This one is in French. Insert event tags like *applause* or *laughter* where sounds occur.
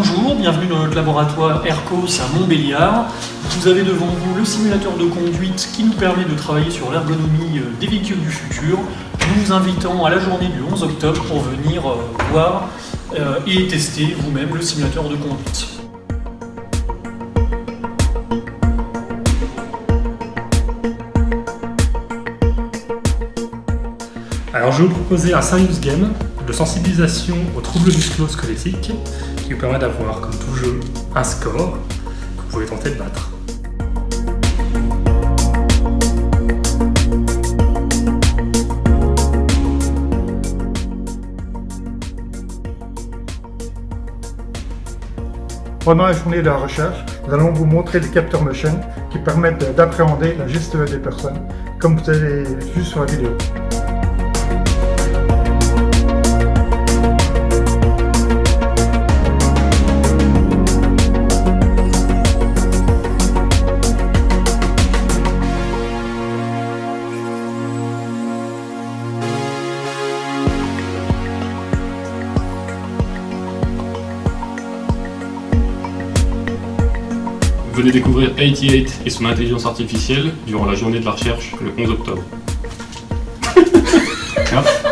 bienvenue dans notre laboratoire ERCOS à Montbéliard. Vous avez devant vous le simulateur de conduite qui nous permet de travailler sur l'ergonomie euh, des véhicules du futur. Nous vous invitons à la journée du 11 octobre pour venir euh, voir euh, et tester vous-même le simulateur de conduite. Alors je vais vous proposer un serious game de sensibilisation aux troubles musculo-squelettiques qui vous permet d'avoir, comme tout jeu, un score que vous pouvez tenter de battre. Pendant la journée de la recherche, nous allons vous montrer des capteurs motion qui permettent d'appréhender la gestuelle des personnes, comme vous avez vu sur la vidéo. Venez découvrir 88 et son intelligence artificielle durant la journée de la recherche le 11 octobre. *laughs*